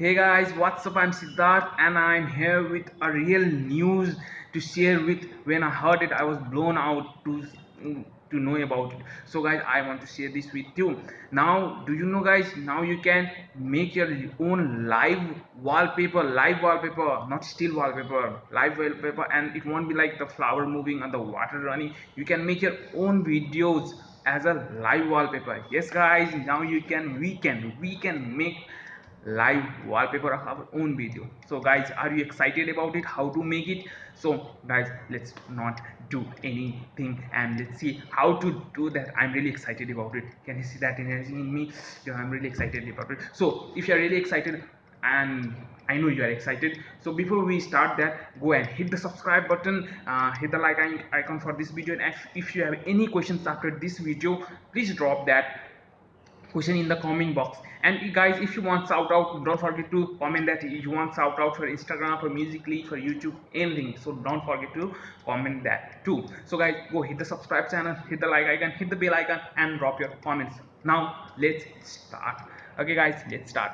hey guys what's up? I'm siddharth and i'm here with a real news to share with. When i heard it i was blown out to to know about it. So guys i want to share this with you. Now do you know guys now you can make your own live wallpaper live wallpaper not still wallpaper live wallpaper and it won't be like the flower moving and the water running. You can make your own videos as a live wallpaper. Yes guys now you can we can we can make live wallpaper of our own video. So guys are you excited about it? How to make it? So guys let's not do anything and let's see how to do that. I'm really excited about it. Can you see that energy in me? Yeah, i'm really excited about it. So if you're really excited and I know you are excited so before we start that go and hit the subscribe button uh, hit the like icon for this video. And if, if you have any questions after this video please drop that question in the comment box. And guys if you want shout out don't forget to comment that you want shout out for instagram for Musical.ly for youtube anything. So don't forget to comment that too. So guys go hit the subscribe channel hit the like icon hit the bell icon and drop your comments. Now let's start. Okay guys let's start.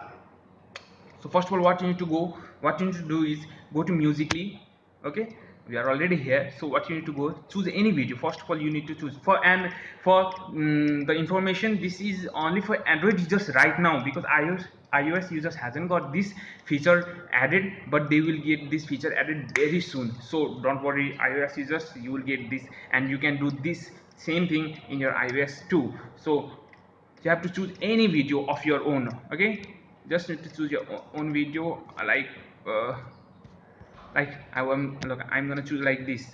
So first of all what you need to go what you need to do is go to Musical.ly okay we are already here so what you need to go choose any video. First of all you need to choose for and for um, the information this is only for android users right now because ios ios users hasn't got this feature added but they will get this feature added very soon. So don't worry ios users you will get this and you can do this same thing in your ios too. So you have to choose any video of your own okay? Just need to choose your own video like uh, like I am look I'm gonna choose like this.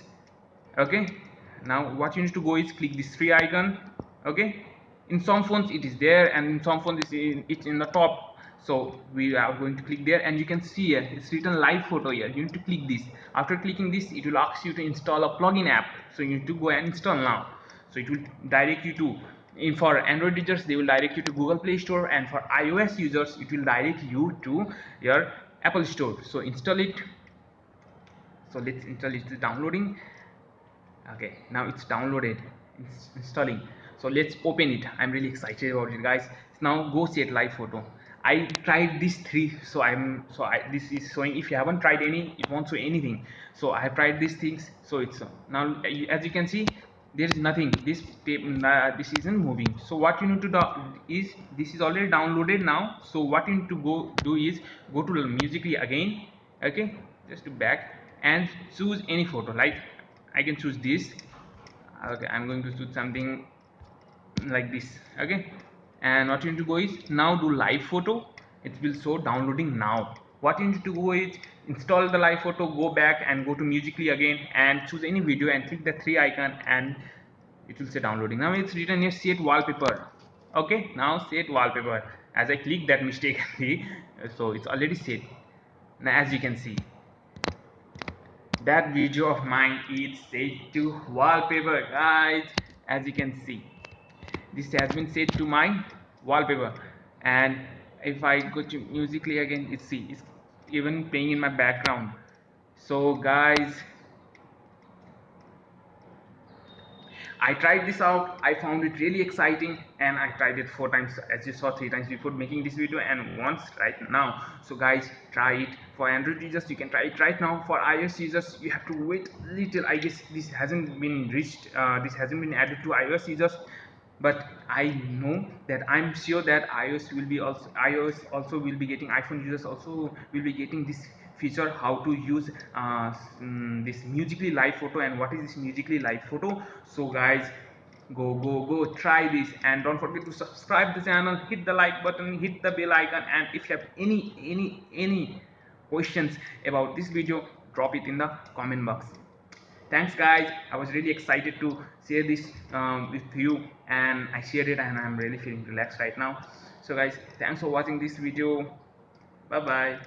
Okay? Now what you need to go is click this free icon. Okay? In some phones it is there and in some phones it's in, it's in the top. So we are going to click there and you can see here it's written live photo here. You need to click this. After clicking this it will ask you to install a plugin app. So you need to go and install now. So it will direct you to in for android users they will direct you to google play store and for ios users it will direct you to your apple store. So install it so let's install it is downloading. Okay now it's downloaded it's installing. So let's open it. I'm really excited about it guys. Now go set live photo. I tried these three so i'm so i this is showing. If you haven't tried any it won't show anything. So i have tried these things so it's now as you can see there is nothing. This uh, this isn't moving. So what you need to do is this is already downloaded now. So what you need to go do is go to Musical.ly again. Okay just to back and choose any photo. Like I can choose this. Okay I'm going to choose something like this. Okay? And what you need to go is now do live photo. It will show downloading now. What you need to do is install the live photo go back and go to Musical.ly again and choose any video and click the three icon and it will say downloading. Now it's written here set wallpaper. Okay? Now set wallpaper. As I click that mistakenly so it's already set. Now as you can see that video of mine is set to wallpaper guys as you can see. This has been set to my wallpaper. And if I go to Musical.ly again see it's even playing in my background. So guys I tried this out I found it really exciting and I tried it four times as you saw three times before making this video and once right now. So guys try it for Android users you can try it right now. For iOS users you have to wait little. I guess this hasn't been reached uh, this hasn't been added to iOS users but I know that I'm sure that iOS will be also iOS also will be getting iPhone users also will be getting this feature how to use uh, um, this Musical.ly live photo and what is this Musical.ly live photo. So guys go go go try this and don't forget to subscribe the channel hit the like button hit the bell icon and if you have any any any questions about this video drop it in the comment box thanks guys. I was really excited to share this um, with you and i shared it and i'm really feeling relaxed right now. So guys thanks for watching this video. Bye bye